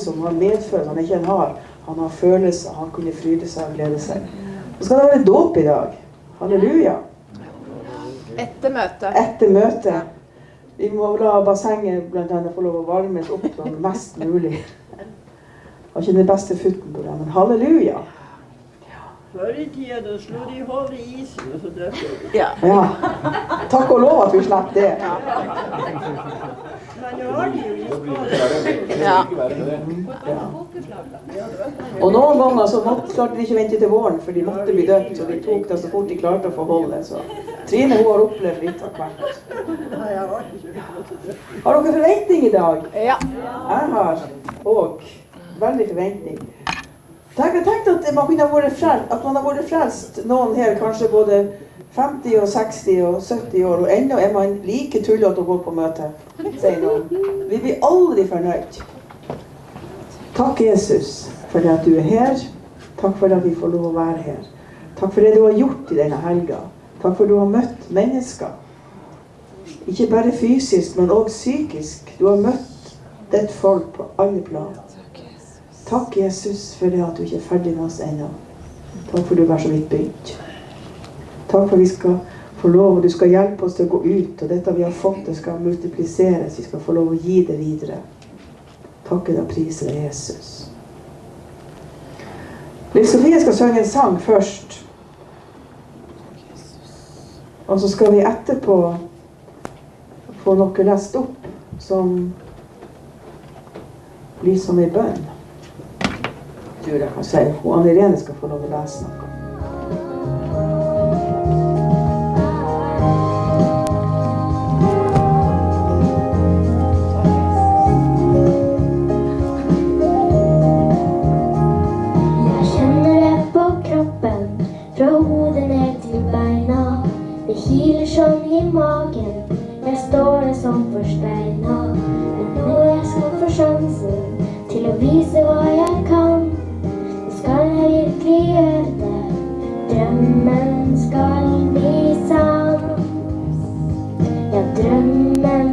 som har medfølelse. Han er ikke en hard. Han har følelser. Han kunne fryde seg og glede seg. Så skal det være dåp i dag. Halleluja. Etter møtet. Etter møtet. Vi må la bassenget blant annet få lov å varmes opp sånn mest mulig. Har ikke den beste futten på det, men halleluja. Før i tida da slo de hodet i isen, og så døde de. Ja. Ja. Takk og lov at vi slapp det. Ja. Og noen ganger så måtte, klarte de ikke vente til våren, for de måtte bli døpt. Så de tok det så fort de klarte å få holde. Så Trine hun har opplevd litt av hvert. Har dere forventning i dag? ja. Jeg har òg veldig forventning. Tenk, tenkte at man kunne vært frelst, at man har vært frelst, noen her kanskje både 50 og 60 og 70 år, og ennå er man like tullete å gå på møte, sier noen. Vi blir aldri fornøyd. Takk, Jesus, for at du er her. Takk for at vi får lov å være her. Takk for det du har gjort i denne helga. Takk for at du har møtt mennesker. Ikke bare fysisk, men òg psykisk. Du har møtt ditt folk på alle plan. Takk, Jesus, for det at du ikke er ferdig med oss ennå. Takk for du er så vidt begynt. Takk for vi skal få lov, og du skal hjelpe oss til å gå ut, og dette vi har fått, det skal multipliseres. Vi skal få lov å gi det videre. Takke deg og prise Jesus. Liv Sofie skal synge en sang først. Og så skal vi etterpå få noe lest opp som blir som ei bønn. Tror jeg kan si. Hun Anne Irene skal få lov å lese noe. Kiler sånn i magen, jeg står der som forsteina. Men nå jeg skal få sjansen til å vise hva jeg kan, Nå skal jeg virkelig gjøre det. Drømmen skal bli sann. Ja, drømmen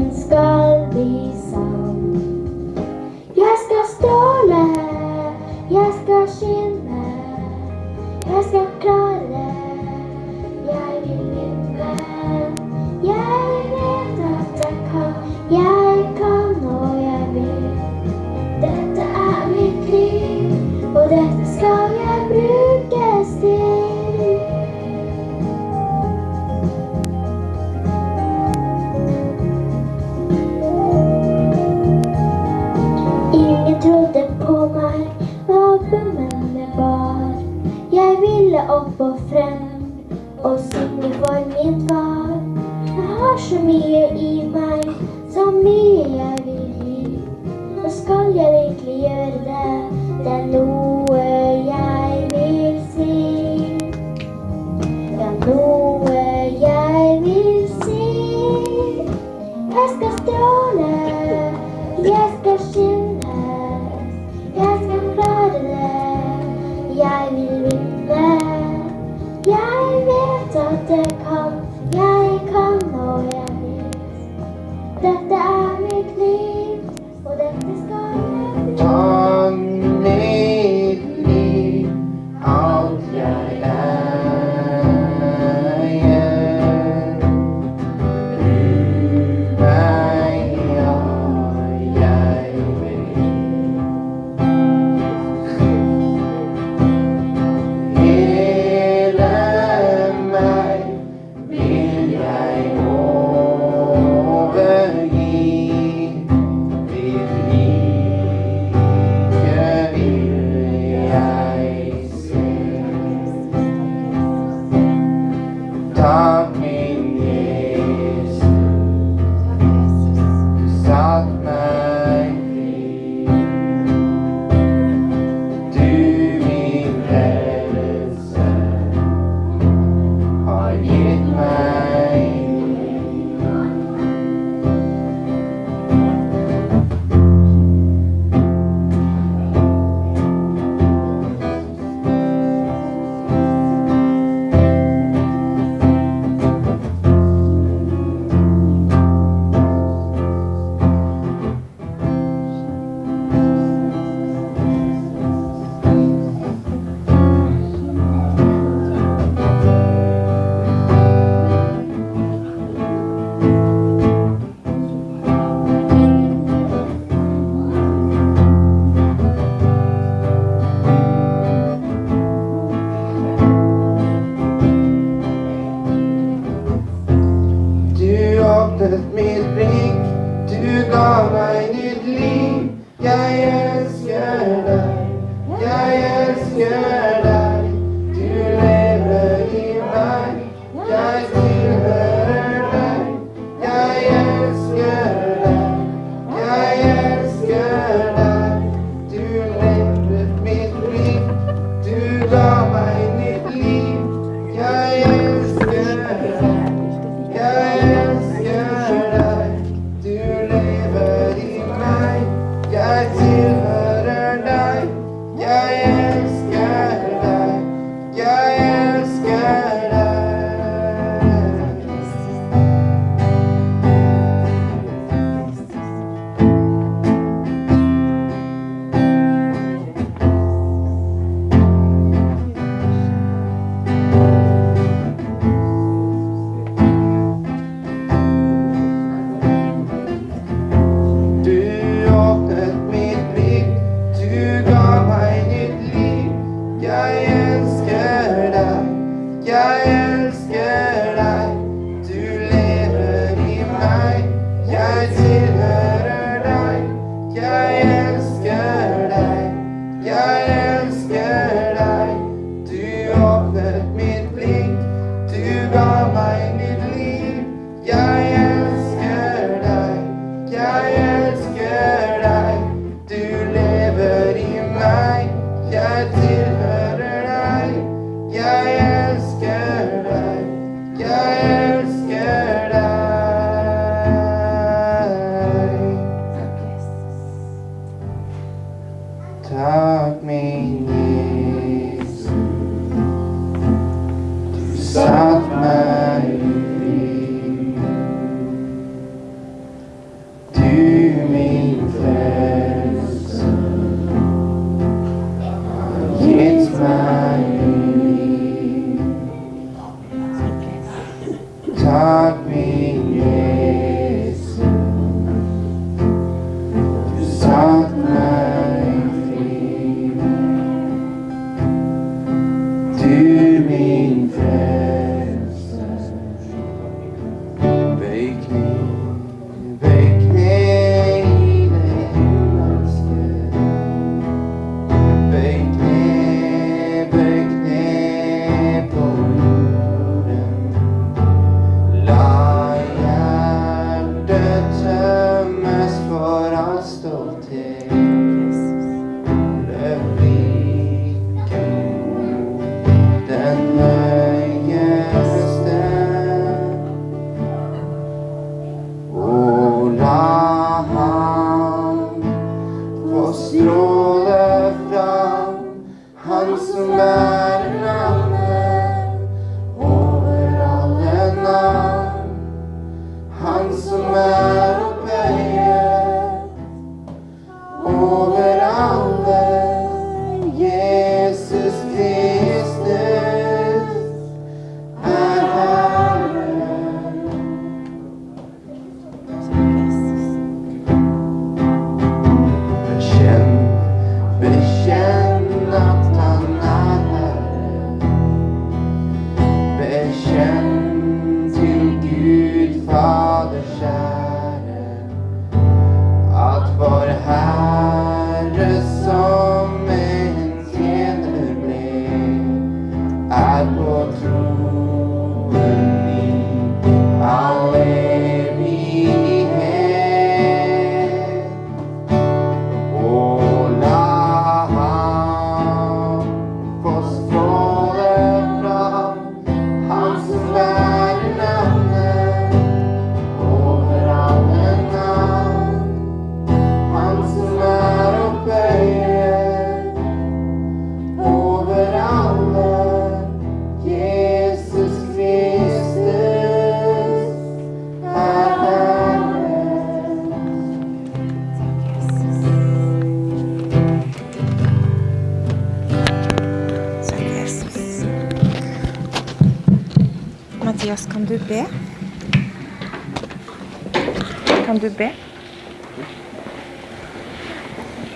B.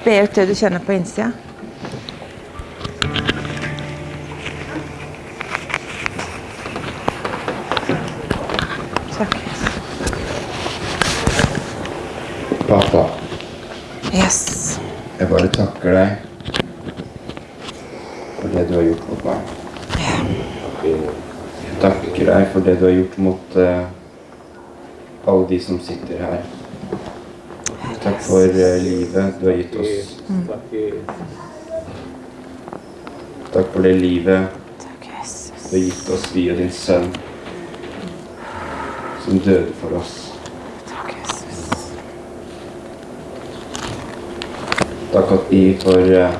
B ut det du kjenner på innsida. Takk. Pappa. Yes. Jeg bare takker deg for det du har gjort mot meg. Jeg takker deg for det du har gjort mot uh, alle de som sitter her. Takk for eh, livet du har gitt oss. Takk for det livet du har gitt oss via din sønn, som døde for oss. Takk, Jesus. Takk at vi får eh,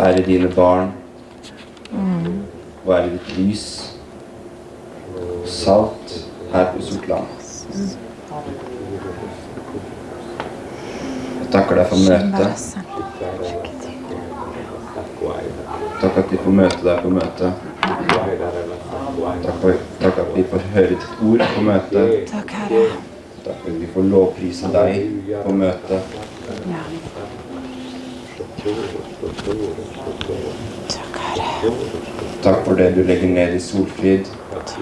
være dine barn, være ditt lys, salt her på Sortland. Jeg takker deg for møtet. Takk at vi får møte deg på møtet. Takk, for, takk at vi får høre ditt ord på møtet. Takk, Herre. Takk at vi får lovprise deg på møtet. Takk, Herre. Takk for det du legger ned i Solfrid. Takk,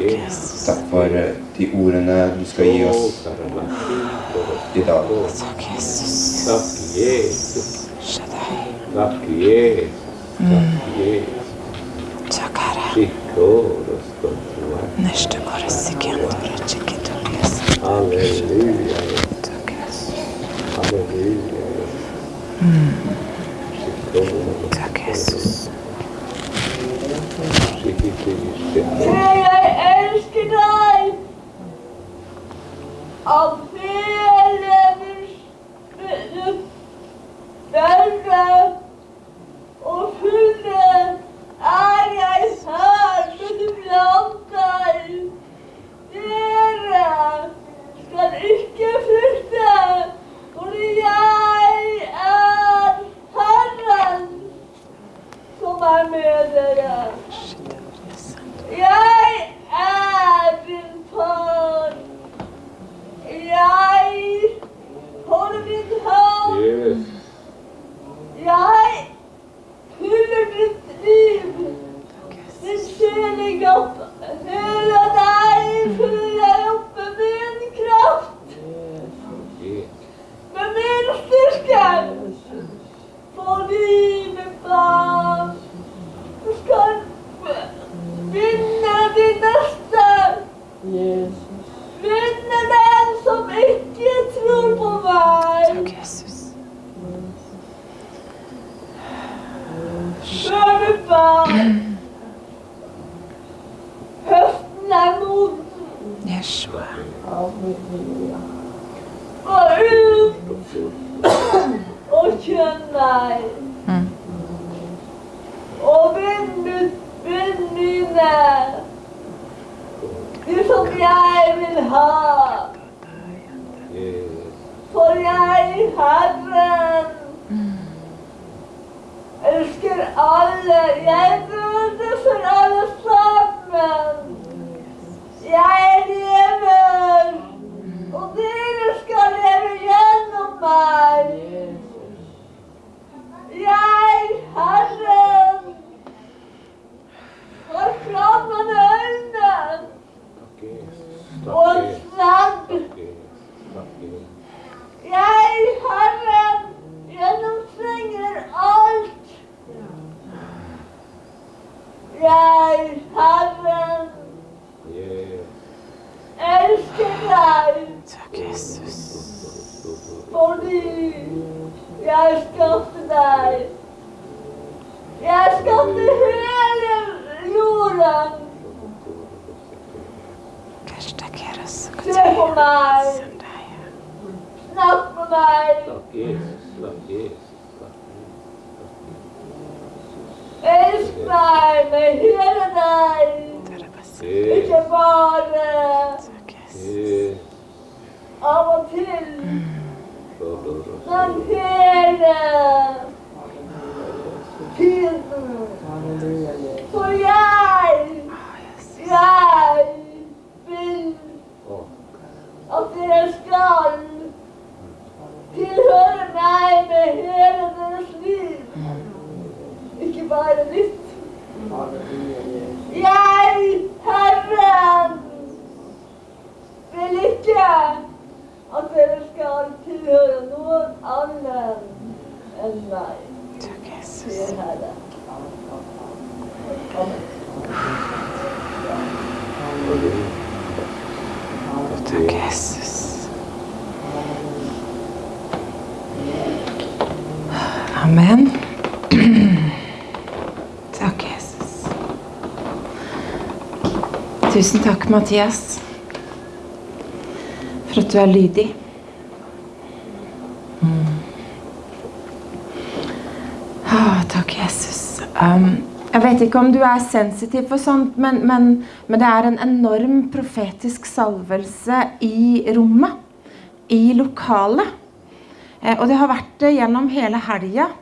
Takk for eh, de ordene du skal gi oss i dag. Takk, Jesus. Takk Jesus. Shaddai. Takk Jesus. Takk Jesus. Takk, Herre. Sikoro stottua. Neste bare sekundere tjekketokes. Halleluja. Takk, Jesus. Halleluja. Sikoro. Barn. Høsten er moden. Yeshua. Gå ut og kjenn meg. Mm. Og vinn mine. De som jeg vil ha. For jeg, Herren, elsker alle. Jeg døde for alle sammen. Jeg lever, og dere skal leve gjennom meg. Jeg, Herren, har flammende øyne Takk Jesus. og Takk en Jesus. sverd. Takk Jesus. Takk Jesus. Jeg, Herren, gjennomtrenger alt. Jeg, Herren, Yes. elsker deg Takk, Jesus. fordi jeg skapte deg. Jeg skapte hele jorden. Kashtakeras. Se på meg, Sandaya. snakk med meg, Takk Jesus. Takk Jesus. Takk elsk meg med hele deg. Tarabasi. Jesus. Ikke bare Takk, Jesus. Yes. av og til. Yes. Men hele tiden. For jeg, jeg vil at dere skal tilhøre meg med hele deres liv. Ikke bare litt. Jeg, Herren, vil ikke at dere skal tilhøre noen annen enn meg. Takk, Jesus. Takk, Jesus. Amen. Tusen takk, Mathias, for at du er lydig. Mm. Oh, takk, Jesus. Um, jeg vet ikke om du er sensitiv for sånt, men, men, men det er en enorm profetisk salvelse i rommet. I lokalet. Eh, og det har vært det gjennom hele helga.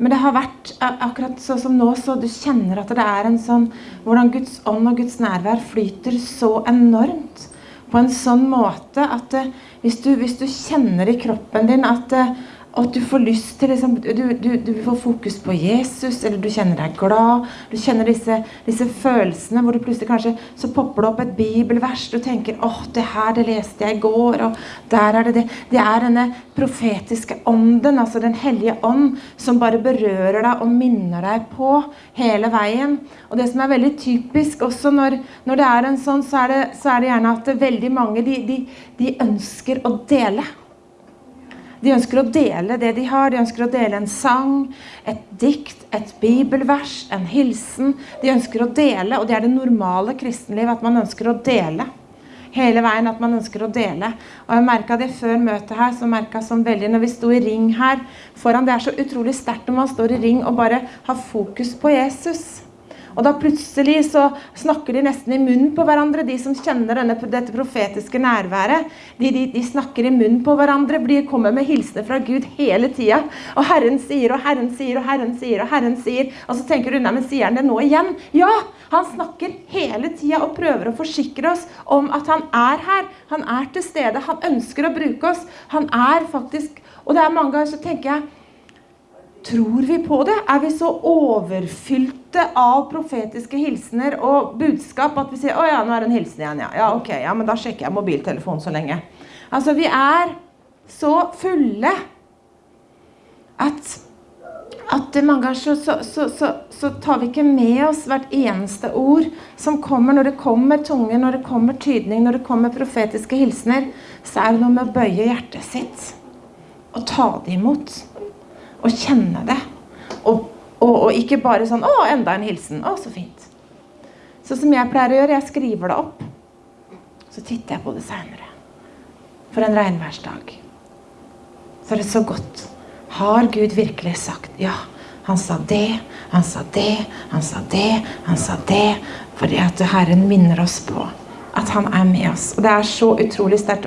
Men det har vært akkurat sånn som nå, så du kjenner at det er en sånn Hvordan Guds ånd og Guds nærvær flyter så enormt. På en sånn måte at eh, hvis, du, hvis du kjenner i kroppen din at eh, at du får lyst til liksom, du, du, du får fokus på Jesus, eller du kjenner deg glad. Du kjenner disse, disse følelsene hvor du plutselig kanskje så popper det opp et bibelvers. Du tenker åh, det her det leste jeg i går, og der er det det. Det er denne profetiske ånden, altså Den hellige ånd, som bare berører deg og minner deg på hele veien. Og det som er veldig typisk også når, når det er en sånn, så er det, så er det gjerne at veldig mange de, de, de ønsker å dele. De ønsker å dele det de har. De ønsker å dele en sang, et dikt, et bibelvers, en hilsen. De ønsker å dele, og det er det normale kristenliv, at man ønsker å dele. Hele veien at man ønsker å dele. Og jeg merket det før møtet her, så jeg sånn veldig når vi sto i ring her foran. Det er så utrolig sterkt når man står i ring og bare har fokus på Jesus. Og da plutselig så snakker de nesten i munnen på hverandre, de som kjenner denne, dette profetiske nærværet. De, de, de, snakker i munnen på hverandre, de kommer med hilsener fra Gud hele tida. Og Herren sier, og Herren sier, og Herren sier, og Herren sier. Og så tenker du, nei, men sier han det nå igjen? Ja! Han snakker hele tida og prøver å forsikre oss om at han er her. Han er til stede. Han ønsker å bruke oss. Han er faktisk Og det er mange ganger så tenker jeg Tror vi på det? Er vi så overfylte av profetiske hilsener og budskap at vi sier 'Å ja, nå er det en hilsen igjen', ja. Ja, ok, ja, men da sjekker jeg mobiltelefonen så lenge. Altså, vi er så fulle at, at mange ganger så, så, så, så, tar vi ikke med oss hvert eneste ord som kommer når det kommer tunge, når det kommer tydning, når det kommer profetiske hilsener. Så er det noe med å bøye hjertet sitt og ta det imot og kjenne det. Og, og, og, ikke bare sånn 'Å, enda en hilsen. Å, så fint.' Så som jeg pleier å gjøre. Jeg skriver det opp. Så titter jeg på det seinere. For en regnværsdag. Så er så godt. Har Gud virkelig sagt ja? Han sa det, han sa det, han sa det, han sa det. Fordi at Herren minner oss på at han er med oss. Og det er så utrolig sterkt.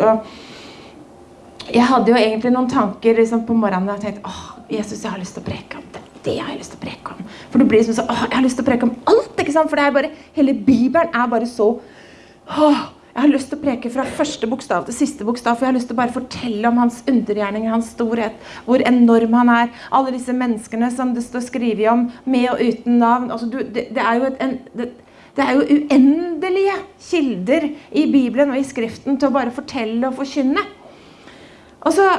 Jeg hadde jo egentlig noen tanker liksom, på morgenen og tenkte åh, Jesus, jeg har lyst til å preke om det. Det har jeg lyst til å preke om. For det blir liksom så, åh, jeg har lyst til å preke om alt, ikke sant? For det er bare, hele Bibelen er bare så, åh, jeg har lyst til å preke fra første bokstav til siste bokstav, for jeg har lyst til å bare fortelle om hans undergjerninger, hans storhet, hvor enorm han er. Alle disse menneskene som det står skrevet om, med og uten navn. Altså, du, det, det, er jo et, en, det, det er jo uendelige kilder i Bibelen og i Skriften til å bare fortelle og forkynne. Og så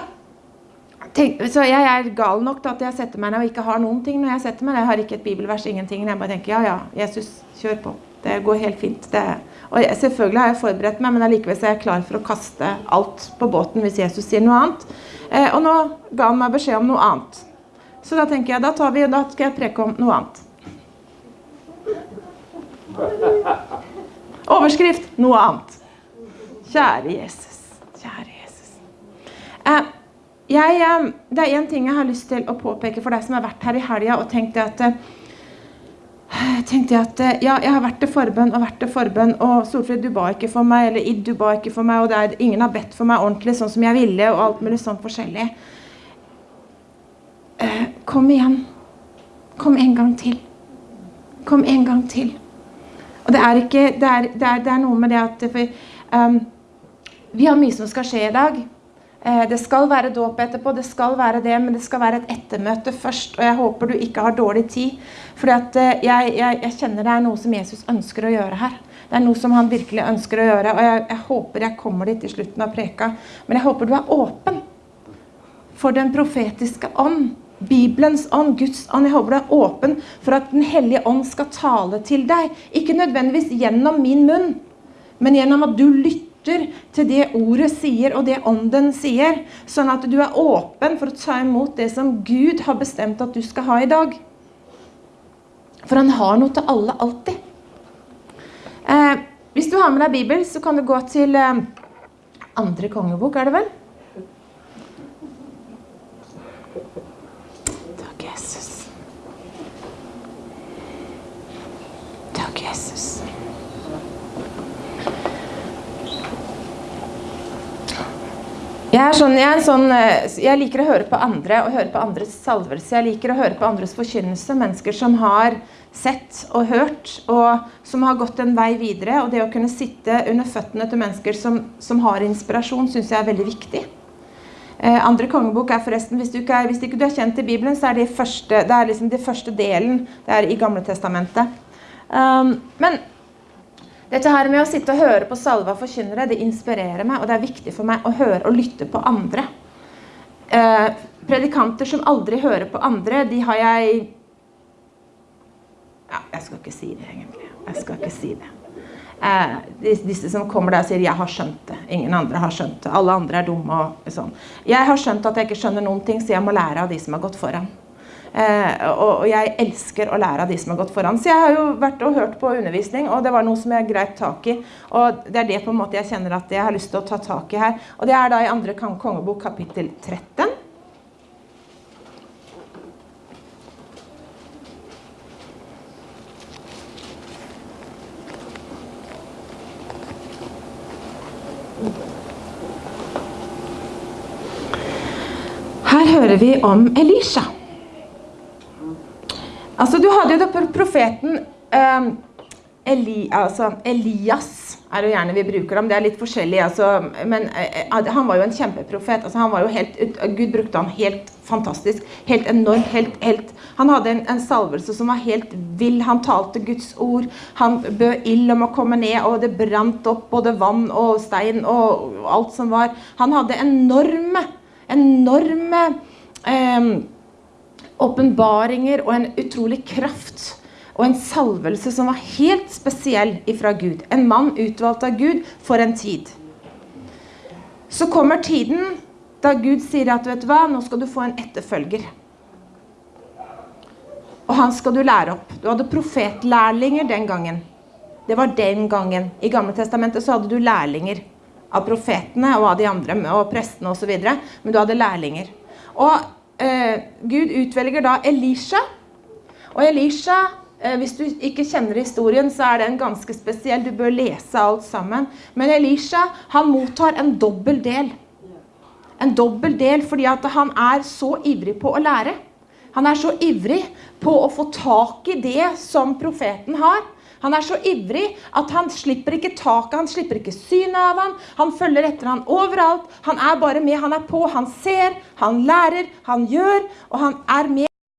Tenk, så jeg er gal nok til at jeg setter meg ned og ikke har noen ting når jeg setter meg. ned. Jeg har ikke et bibelvers, ingenting. Jeg bare tenker ja, ja, Jesus, kjør på. Det går helt fint. Det, og jeg, selvfølgelig har jeg forberedt meg, men allikevel er jeg klar for å kaste alt på båten hvis Jesus sier noe annet. Eh, og nå ga han meg beskjed om noe annet. Så da tenker jeg, da, tar vi, da skal jeg preke om noe annet. Overskrift noe annet. Kjære Jesus. Eh, jeg, eh, det er én ting jeg har lyst til å påpeke for deg som har vært her i helga og tenkt at eh, tenkte jeg at ja, jeg har vært til forbønn og vært til forbønn, og Solfrid, du ba ikke for meg, eller Id, du ba ikke for meg, og er, ingen har bedt for meg ordentlig sånn som jeg ville, og alt mulig sånn forskjellig. Kom igjen. Kom en gang til. Kom en gang til. Og det er ikke Det er, det er, det er noe med det at for, um, Vi har mye som skal skje i dag. Eh, det skal være dåp etterpå, det skal være det, men det skal være et ettermøte først. Og jeg håper du ikke har dårlig tid. For jeg, jeg, jeg, kjenner det er noe som Jesus ønsker å gjøre her. Det er noe som han virkelig ønsker å gjøre. Og jeg, jeg håper jeg kommer dit i slutten av preka. Men jeg håper du er åpen for den profetiske ånd. Bibelens ånd, Guds ånd. Jeg håper du er åpen for at Den hellige ånd skal tale til deg. Ikke nødvendigvis gjennom min munn, men gjennom at du lytter til det ordet sier, og det ånden sier. Sånn at du er åpen for å ta imot det som Gud har bestemt at du skal ha i dag. For han har noe til alle alltid. Eh, hvis du har med deg Bibelen, så kan du gå til eh, andre kongebok, er det vel? Takk, Jesus. Takk, Jesus. Jeg, sånn, jeg, sånn, eh, jeg liker å høre på andre og høre på andres salvelse. Jeg liker å høre på andres forkynnelse. Mennesker som har sett og hørt, og som har gått en vei videre. Og det å kunne sitte under føttene til mennesker som, som har inspirasjon, syns jeg er veldig viktig. Eh, andre kongebok er forresten, hvis du ikke er, hvis ikke du er kjent i Bibelen, så er det, første, det er liksom den første delen. Det er i Gamle Testamentet. Um, men dette her med å sitte og høre på salva forkynnere, det inspirerer meg, og det er viktig for meg å høre og lytte på andre. Eh, predikanter som aldri hører på andre, de har jeg Ja, jeg skal ikke si det, egentlig. Jeg skal ikke si det. Eh, dis- disse som kommer der og sier 'jeg har skjønt det'. Ingen andre har skjønt det. Alle andre er dumme og sånn. Jeg har skjønt at jeg ikke skjønner noen ting, så jeg må lære av de som har gått foran. Eh, og, jeg elsker å lære av de som har gått foran. Så jeg har jo vært og hørt på undervisning, og det var noe som jeg greit tak i. Og det er det på en måte jeg kjenner at jeg har lyst til å ta tak i her. Og det er da i andre kongebok kapittel 13. Her hører vi om Elisha. Altså, du hadde jo da profeten um, Eli, altså, Elias er jo gjerne vi bruker ham. Det er litt forskjellig, altså, men eh, han var jo en kjempeprofet. Altså, han var jo helt, Gud brukte han helt fantastisk. Helt enormt. Helt, helt, han hadde en, en salvelse som var helt vill. Han talte Guds ord. Han bød ild om å komme ned, og det brant opp både vann og stein og alt som var. Han hadde enorme, enorme eh, åpenbaringer og en utrolig kraft og en salvelse som var helt spesiell ifra Gud. En mann utvalgt av Gud for en tid. Så kommer tiden da Gud sier at vet du hva, nå skal du få en etterfølger. Og han skal du lære opp. Du hadde profetlærlinger den gangen. Det var den gangen. I Gamle Testamentet så hadde du lærlinger av profetene og av de andre, og prestene osv. Men du hadde lærlinger. Og eh, Gud utvelger da Elisha. Og Elisha, eh, hvis du ikke kjenner historien, så er den ganske spesiell. Du bør lese alt sammen. Men Elisha, han mottar en dobbel del. En dobbel del fordi at han er så ivrig på å lære. Han er så ivrig på å få tak i det som profeten har. Han er så ivrig at han slipper ikke taket, han slipper ikke synet av han. Han følger etter han overalt. Han er bare med, han er på, han ser, han lærer, han gjør, og han er med.